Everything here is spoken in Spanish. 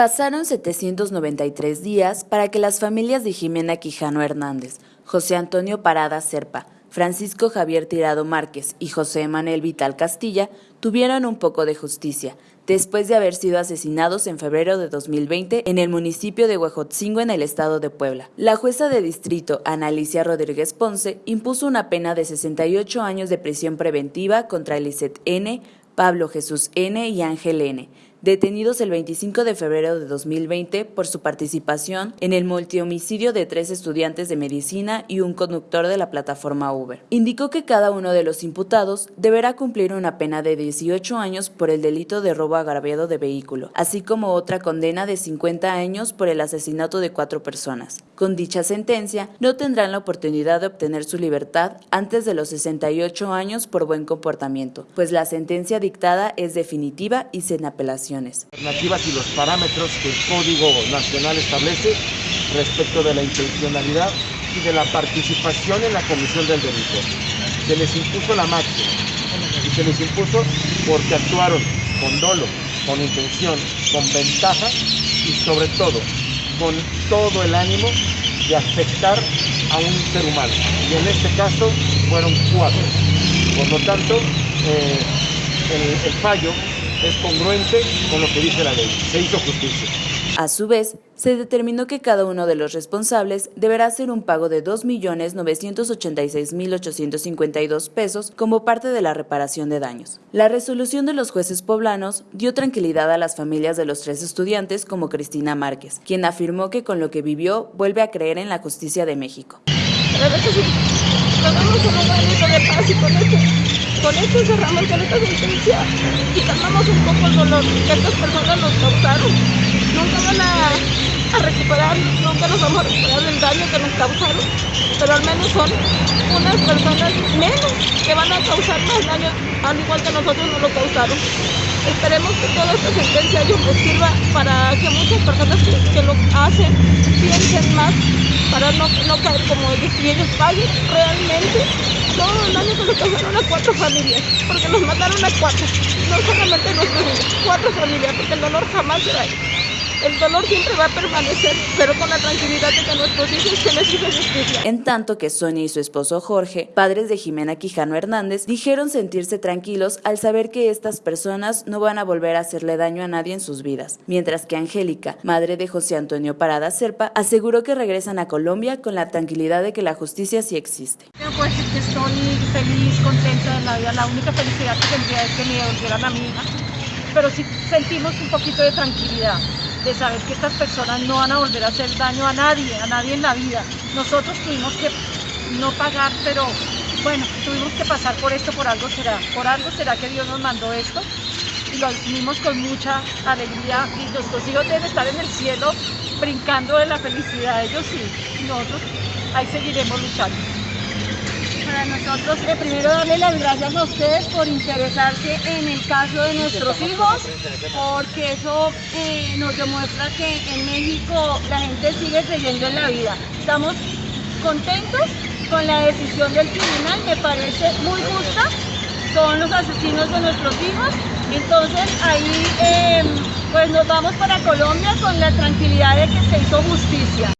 Pasaron 793 días para que las familias de Jimena Quijano Hernández, José Antonio Parada Serpa, Francisco Javier Tirado Márquez y José Manuel Vital Castilla tuvieran un poco de justicia, después de haber sido asesinados en febrero de 2020 en el municipio de Huejotzingo en el estado de Puebla. La jueza de distrito, Analicia Rodríguez Ponce, impuso una pena de 68 años de prisión preventiva contra Eliseth N., Pablo Jesús N. y Ángel N., detenidos el 25 de febrero de 2020 por su participación en el multihomicidio de tres estudiantes de medicina y un conductor de la plataforma Uber. Indicó que cada uno de los imputados deberá cumplir una pena de 18 años por el delito de robo agraviado de vehículo, así como otra condena de 50 años por el asesinato de cuatro personas. Con dicha sentencia, no tendrán la oportunidad de obtener su libertad antes de los 68 años por buen comportamiento, pues la sentencia dictada es definitiva y sin apelación alternativas y los parámetros que el Código Nacional establece respecto de la intencionalidad y de la participación en la comisión del delito. Se les impuso la máxima y se les impuso porque actuaron con dolo, con intención, con ventaja y sobre todo con todo el ánimo de afectar a un ser humano. Y en este caso fueron cuatro. Por lo tanto, eh, el, el fallo es congruente con lo que dice la ley. Se hizo justicia. A su vez, se determinó que cada uno de los responsables deberá hacer un pago de 2.986.852 pesos como parte de la reparación de daños. La resolución de los jueces poblanos dio tranquilidad a las familias de los tres estudiantes como Cristina Márquez, quien afirmó que con lo que vivió vuelve a creer en la justicia de México. Con esto cerramos con esta sentencia y calmamos un poco el dolor que estas personas nos causaron. Nunca van a, recuperar, nunca nos vamos a recuperar del daño que nos causaron, pero al menos son unas personas menos que van a causar más daño, al igual que nosotros nos lo causaron. Esperemos que toda esta sentencia nos sirva para que muchas personas que, lo hacen piensen más, para no, no caer como ellos y ellos paguen realmente todo el daño que le causaron a cuatro familias, porque nos mataron a cuatro, no solamente nosotros, cuatro familias, porque el dolor jamás será. El dolor siempre va a permanecer, pero con la tranquilidad de que nuestros hijos se les hizo justicia. En tanto que Sonia y su esposo Jorge, padres de Jimena Quijano Hernández, dijeron sentirse tranquilos al saber que estas personas no van a volver a hacerle daño a nadie en sus vidas. Mientras que Angélica, madre de José Antonio Parada Serpa, aseguró que regresan a Colombia con la tranquilidad de que la justicia sí existe. Que estoy feliz, contenta de la vida. La única felicidad que tendría es que me volvieran a mi hija. Pero sí sentimos un poquito de tranquilidad de saber que estas personas no van a volver a hacer daño a nadie, a nadie en la vida. Nosotros tuvimos que no pagar, pero bueno, tuvimos que pasar por esto, por algo será. Por algo será que Dios nos mandó esto y lo vivimos con mucha alegría y nuestros hijos deben estar en el cielo brincando de la felicidad, ellos y nosotros ahí seguiremos luchando para nosotros eh, primero darle las gracias a ustedes por interesarse en el caso de nuestros hijos, porque eso eh, nos demuestra que en México la gente sigue creyendo en la vida. Estamos contentos con la decisión del tribunal, me parece muy justa, son los asesinos de nuestros hijos, entonces ahí em, pues nos vamos para Colombia con la tranquilidad de que se hizo justicia.